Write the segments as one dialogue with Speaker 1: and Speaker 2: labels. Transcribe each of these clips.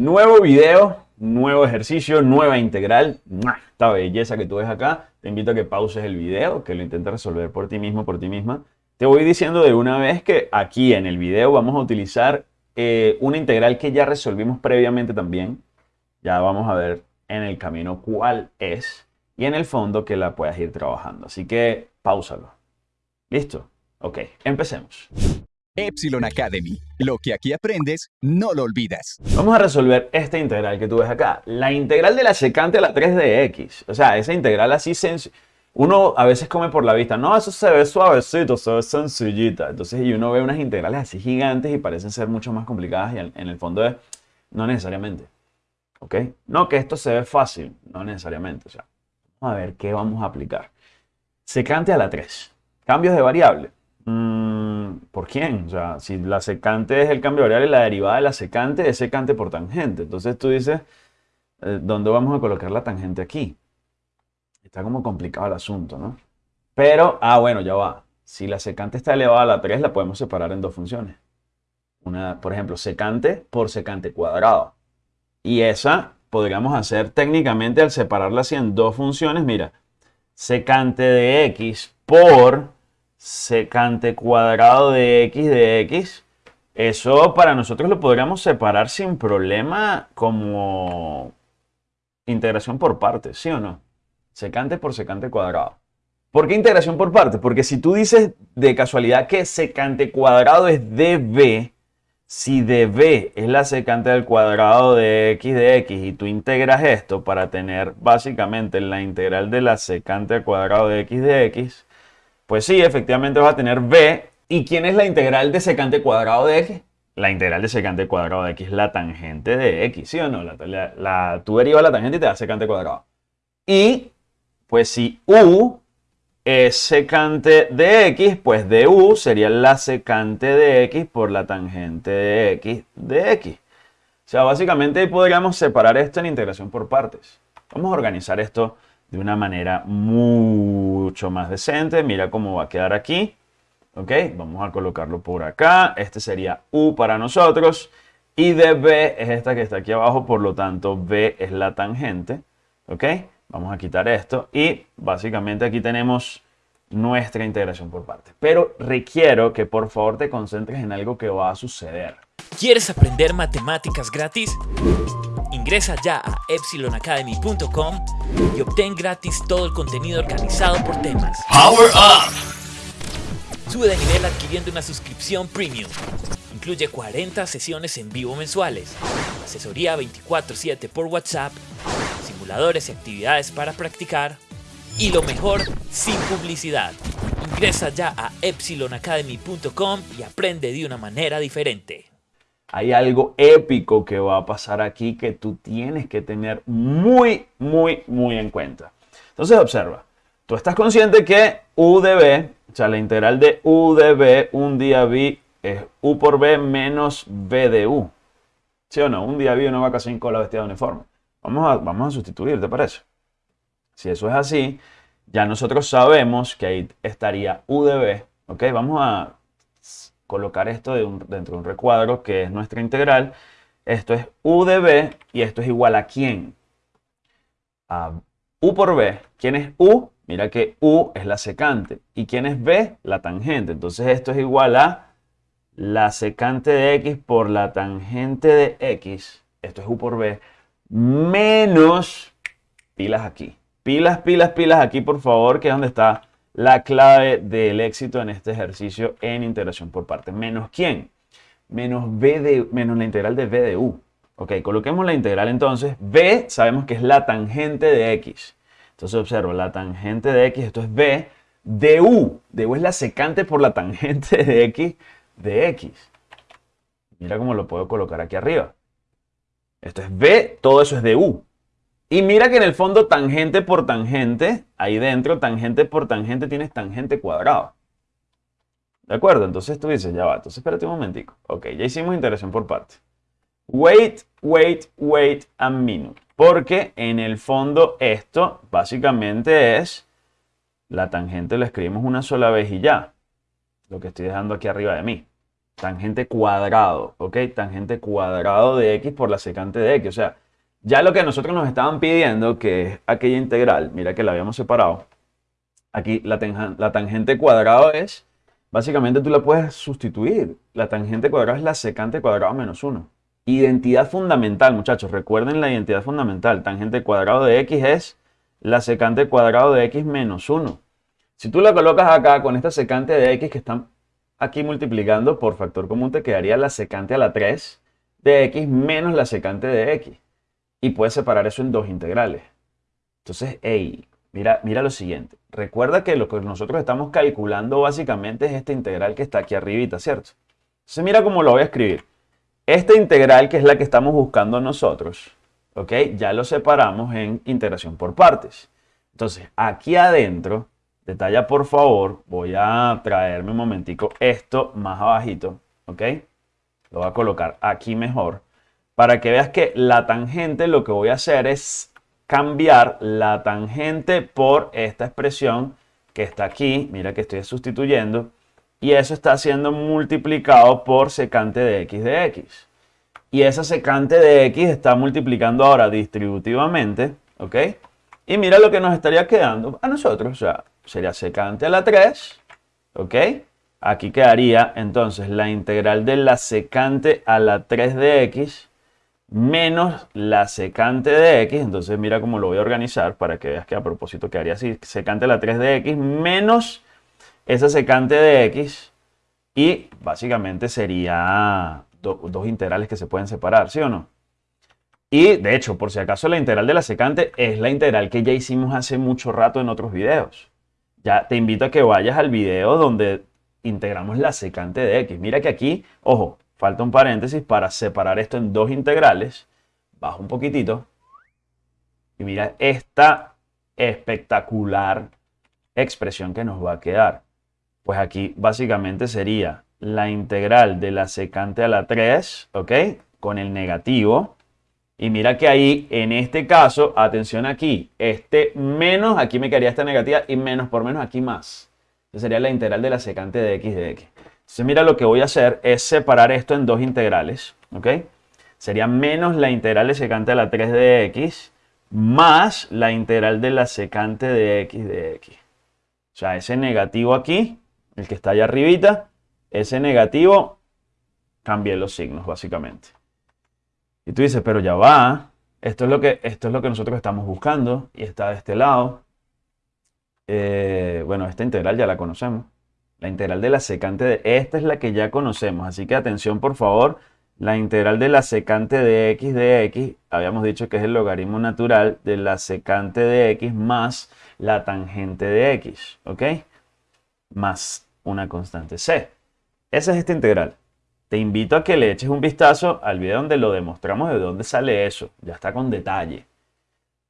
Speaker 1: Nuevo video, nuevo ejercicio, nueva integral. Esta belleza que tú ves acá. Te invito a que pauses el video, que lo intentes resolver por ti mismo, por ti misma. Te voy diciendo de una vez que aquí en el video vamos a utilizar eh, una integral que ya resolvimos previamente también. Ya vamos a ver en el camino cuál es y en el fondo que la puedas ir trabajando. Así que pausalo. ¿Listo? Ok, empecemos.
Speaker 2: Epsilon Academy. Lo que aquí aprendes, no lo olvidas.
Speaker 1: Vamos a resolver esta integral que tú ves acá. La integral de la secante a la 3 de x. O sea, esa integral así sencilla. Uno a veces come por la vista. No, eso se ve suavecito, se ve sencillita. Entonces, y uno ve unas integrales así gigantes y parecen ser mucho más complicadas y en el fondo es, no necesariamente. ¿Ok? No que esto se ve fácil, no necesariamente. O sea, vamos a ver qué vamos a aplicar. Secante a la 3. Cambios de variable. Mm, ¿Por quién? O sea, si la secante es el cambio variable, la derivada de la secante es secante por tangente. Entonces tú dices, eh, ¿dónde vamos a colocar la tangente aquí? Está como complicado el asunto, ¿no? Pero, ah, bueno, ya va. Si la secante está elevada a la 3, la podemos separar en dos funciones. Una, por ejemplo, secante por secante cuadrado. Y esa podríamos hacer técnicamente al separarla así en dos funciones. Mira, secante de x por secante cuadrado de x de x. Eso para nosotros lo podríamos separar sin problema como integración por partes, ¿sí o no? Secante por secante cuadrado. ¿Por qué integración por partes? Porque si tú dices de casualidad que secante cuadrado es db, si db es la secante del cuadrado de x de x y tú integras esto para tener básicamente la integral de la secante al cuadrado de x de x, pues sí, efectivamente vas a tener b. ¿Y quién es la integral de secante cuadrado de x? La integral de secante cuadrado de x es la tangente de x, ¿sí o no? La, la, tú derivas la tangente y te da secante cuadrado. Y, pues si u es secante de x, pues du sería la secante de x por la tangente de x de x. O sea, básicamente podríamos separar esto en integración por partes. Vamos a organizar esto de una manera mucho más decente. Mira cómo va a quedar aquí. ¿Ok? Vamos a colocarlo por acá. Este sería U para nosotros. Y de B es esta que está aquí abajo, por lo tanto B es la tangente. ¿Ok? Vamos a quitar esto y básicamente aquí tenemos nuestra integración por partes. Pero requiero que por favor te concentres en algo que va a suceder.
Speaker 3: ¿Quieres aprender matemáticas gratis? Ingresa ya a epsilonacademy.com y obtén gratis todo el contenido organizado por temas.
Speaker 4: Power Up!
Speaker 3: Sube de nivel adquiriendo una suscripción premium. Incluye 40 sesiones en vivo mensuales, asesoría 24/7 por WhatsApp, simuladores y actividades para practicar, y lo mejor, sin publicidad. Ingresa ya a epsilonacademy.com y aprende de una manera diferente
Speaker 1: hay algo épico que va a pasar aquí que tú tienes que tener muy, muy, muy en cuenta. Entonces observa, tú estás consciente que u de b, o sea, la integral de u de b, un día b, es u por b menos b de u. ¿Sí o no? Un día b, una vaca sin cola vestida de uniforme. Vamos a, vamos a sustituir, ¿te parece? Si eso es así, ya nosotros sabemos que ahí estaría u de b, ¿ok? Vamos a colocar esto dentro de un recuadro que es nuestra integral. Esto es u de b y esto es igual a quién? A u por b. ¿Quién es u? Mira que u es la secante. ¿Y quién es b? La tangente. Entonces esto es igual a la secante de x por la tangente de x. Esto es u por b. Menos pilas aquí. Pilas, pilas, pilas aquí, por favor, que es donde está la clave del éxito en este ejercicio en integración por partes. ¿Menos quién? Menos, b de, menos la integral de b de u. Ok, coloquemos la integral entonces. b sabemos que es la tangente de x. Entonces observo, la tangente de x, esto es b de u. De u es la secante por la tangente de x de x. Mira cómo lo puedo colocar aquí arriba. Esto es b, todo eso es de u. Y mira que en el fondo tangente por tangente, ahí dentro, tangente por tangente tienes tangente cuadrado. ¿De acuerdo? Entonces tú dices, ya va, entonces espérate un momentico. Ok, ya hicimos integración por parte. Wait, wait, wait a minute. Porque en el fondo esto básicamente es la tangente, la escribimos una sola vez y ya. Lo que estoy dejando aquí arriba de mí. tangente cuadrado, ¿ok? Tangente cuadrado de x por la secante de x. O sea, ya lo que nosotros nos estaban pidiendo, que es aquella integral, mira que la habíamos separado. Aquí la, tangente cuadrado es, básicamente tú la puedes sustituir. La tangente cuadrada es la secante cuadrado menos 1. Identidad fundamental, muchachos. Recuerden la identidad fundamental. Tangente cuadrado de x es la secante cuadrado de x menos 1. Si tú la colocas acá con esta secante de x que están aquí multiplicando por factor común, te quedaría la secante a la 3 de x menos la secante de x. Y puedes separar eso en dos integrales. Entonces, hey, mira, mira lo siguiente. Recuerda que lo que nosotros estamos calculando básicamente es esta integral que está aquí arribita, ¿cierto? Entonces mira cómo lo voy a escribir. Esta integral, que es la que estamos buscando nosotros, ¿ok? Ya lo separamos en integración por partes. Entonces, aquí adentro, detalla por favor, voy a traerme un momentico esto más abajito, ¿ok? Lo voy a colocar aquí mejor, para que veas que la tangente lo que voy a hacer es cambiar la tangente por esta expresión que está aquí, mira que estoy sustituyendo, y eso está siendo multiplicado por secante de x de x. Y esa secante de x está multiplicando ahora distributivamente, ¿ok? Y mira lo que nos estaría quedando a nosotros, o sea, sería secante a la 3, ¿ok? Aquí quedaría entonces la integral de la secante a la 3 de x menos la secante de x, entonces mira cómo lo voy a organizar para que veas que a propósito quedaría así, secante la 3 de x menos esa secante de x y básicamente sería dos integrales que se pueden separar, ¿sí o no? Y de hecho, por si acaso, la integral de la secante es la integral que ya hicimos hace mucho rato en otros videos. Ya te invito a que vayas al video donde integramos la secante de x. Mira que aquí, ojo, falta un paréntesis para separar esto en dos integrales. Bajo un poquitito. Y mira esta espectacular expresión que nos va a quedar. Pues aquí básicamente sería la integral de la secante a la 3, ¿ok? Con el negativo. Y mira que ahí, en este caso, atención aquí, este menos, aquí me quedaría esta negativa y menos por menos aquí más. Esa sería la integral de la secante de x de x. Entonces mira lo que voy a hacer es separar esto en dos integrales, ¿ok? Sería menos la integral de secante a la 3 de x más la integral de la secante de x de x. O sea, ese negativo aquí el que está allá arribita, ese negativo, cambie los signos básicamente. Y tú dices, pero ya va, esto es lo que, esto es lo que nosotros estamos buscando y está de este lado. Eh, bueno, esta integral ya la conocemos. La integral de la secante de esta es la que ya conocemos. Así que atención por favor. La integral de la secante de x de x, habíamos dicho que es el logaritmo natural de la secante de x más la tangente de x. ¿Ok? más una constante c. Esa es esta integral. Te invito a que le eches un vistazo al video donde lo demostramos de dónde sale eso. Ya está con detalle.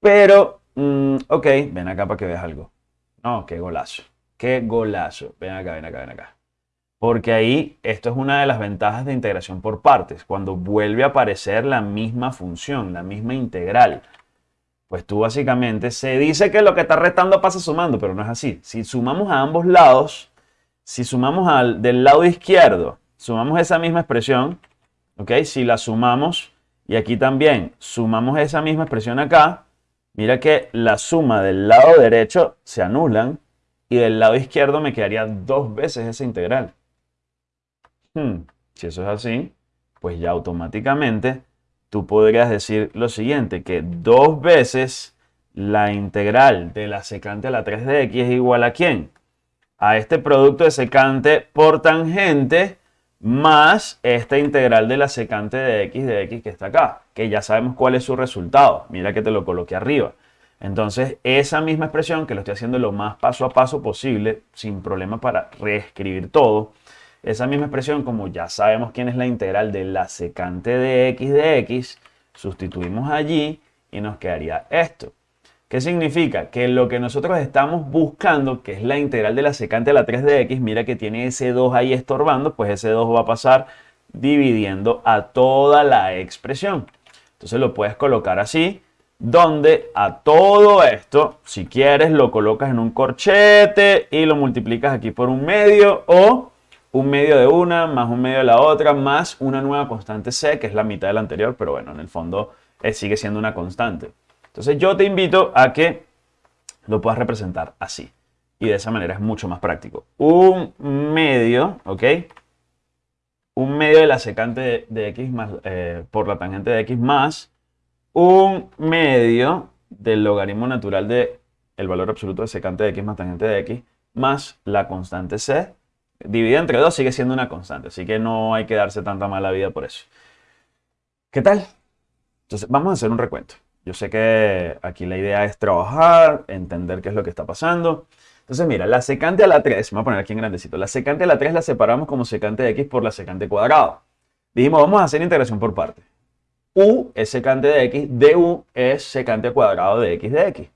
Speaker 1: Pero, mm, ok, ven acá para que veas algo. No, qué golazo. Qué golazo. Ven acá, ven acá, ven acá. Porque ahí esto es una de las ventajas de integración por partes. Cuando vuelve a aparecer la misma función, la misma integral. Pues tú básicamente se dice que lo que está restando pasa sumando, pero no es así. Si sumamos a ambos lados, si sumamos al, del lado izquierdo, sumamos esa misma expresión, ¿ok? Si la sumamos y aquí también sumamos esa misma expresión acá, mira que la suma del lado derecho se anulan y del lado izquierdo me quedaría dos veces esa integral. Hmm, si eso es así, pues ya automáticamente tú podrías decir lo siguiente, que dos veces la integral de la secante a la 3 de x es igual a quién? A este producto de secante por tangente más esta integral de la secante de x de x que está acá, que ya sabemos cuál es su resultado. Mira que te lo coloqué arriba. Entonces, esa misma expresión, que lo estoy haciendo lo más paso a paso posible, sin problema para reescribir todo, esa misma expresión, como ya sabemos quién es la integral de la secante de x de x, sustituimos allí y nos quedaría esto. ¿Qué significa? Que lo que nosotros estamos buscando, que es la integral de la secante a la 3 de x, mira que tiene ese 2 ahí estorbando, pues ese 2 va a pasar dividiendo a toda la expresión. Entonces lo puedes colocar así, donde a todo esto, si quieres, lo colocas en un corchete y lo multiplicas aquí por un medio o un medio de una, más un medio de la otra, más una nueva constante c, que es la mitad de la anterior, pero bueno, en el fondo eh, sigue siendo una constante. Entonces yo te invito a que lo puedas representar así. Y de esa manera es mucho más práctico. Un medio, ¿ok? Un medio de la secante de, x más, eh, por la tangente de x más un medio del logaritmo natural de el valor absoluto de secante de x más tangente de x más la constante c dividida entre 2 sigue siendo una constante, así que no hay que darse tanta mala vida por eso. ¿Qué tal? Entonces, vamos a hacer un recuento. Yo sé que aquí la idea es trabajar, entender qué es lo que está pasando. Entonces, mira, la secante a la 3, me voy a poner aquí en grandecito, la secante a la 3 la separamos como secante de x por la secante cuadrada. Dijimos, vamos a hacer integración por parte. U es secante de x, du es secante cuadrado de x de x.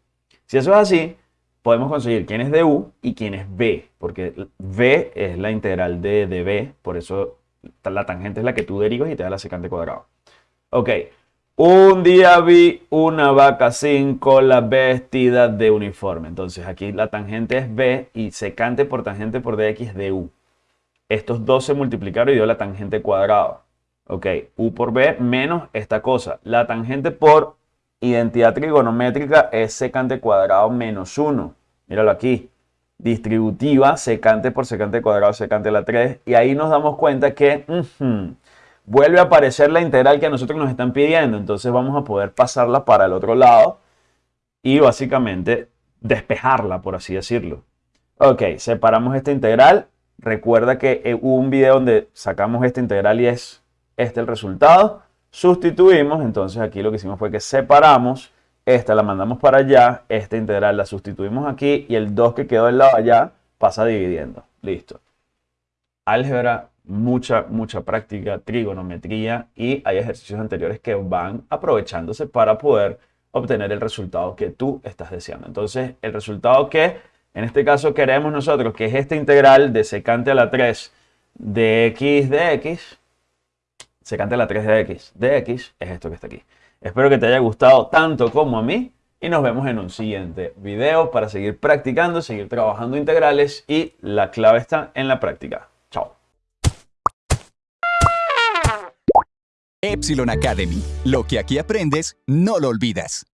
Speaker 1: Si eso es así, podemos conseguir quién es du y quién es b, porque v es la integral de db, por eso la tangente es la que tú derivas y te da la secante cuadrado. Ok, un día vi una vaca sin cola vestida de uniforme. Entonces aquí la tangente es b y secante por tangente por dx es du. Estos dos se multiplicaron y dio la tangente cuadrada. Ok, u por b menos esta cosa. La tangente por identidad trigonométrica es secante cuadrado menos 1. Míralo aquí. Distributiva, secante por secante cuadrado, secante la 3. Y ahí nos damos cuenta que vuelve a aparecer la integral que a nosotros nos están pidiendo. Entonces vamos a poder pasarla para el otro lado y básicamente despejarla, por así decirlo. Ok, separamos esta integral. Recuerda que hubo un video donde sacamos esta integral y es este el resultado sustituimos, entonces aquí lo que hicimos fue que separamos, esta la mandamos para allá, esta integral la sustituimos aquí y el 2 que quedó del lado allá pasa dividiendo. Listo. Álgebra, mucha, mucha práctica, trigonometría y hay ejercicios anteriores que van aprovechándose para poder obtener el resultado que tú estás deseando. Entonces, el resultado que en este caso queremos nosotros, que es esta integral de secante a la 3 de x de x, secante la 3 de x de x es esto que está aquí. Espero que te haya gustado tanto como a mí y nos vemos en un siguiente video para seguir practicando, seguir trabajando integrales y la clave está en la práctica. Chao.
Speaker 2: Epsilon Academy. Lo que aquí aprendes, no lo olvidas.